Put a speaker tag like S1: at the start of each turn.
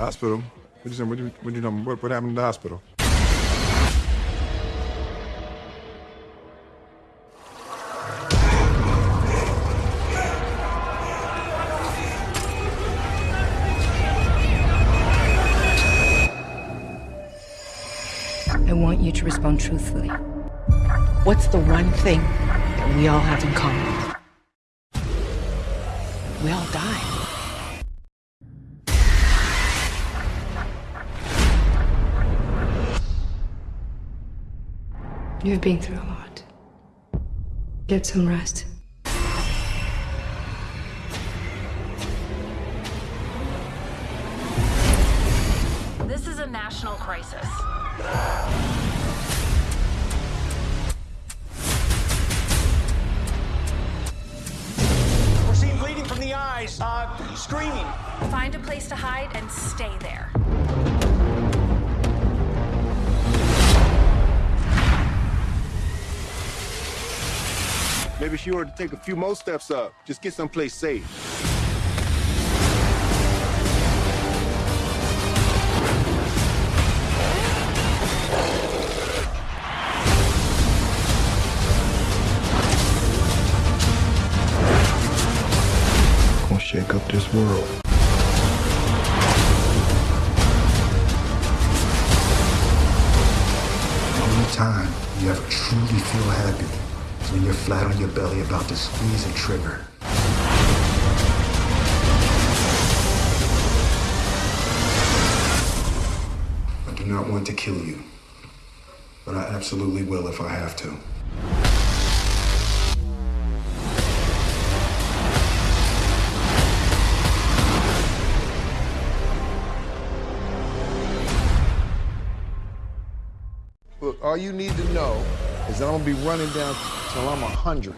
S1: hospital. What you saying? What you, what you know? What, what happened in the hospital?
S2: I want you to respond truthfully.
S3: What's the one thing that we all have in common? We all die.
S2: You've been through a lot. Get some rest.
S4: This is a national crisis.
S5: We're seeing bleeding from the eyes, uh, screaming.
S4: Find a place to hide and stay there.
S1: Maybe she ought to take a few more steps up. Just get someplace safe. Gonna shake up this world.
S6: Only time you ever truly feel happy when you're flat on your belly about to squeeze a trigger. I do not want to kill you, but I absolutely will if I have to.
S1: Look, all you need to know is that I'm gonna be running down till I'm a hundred.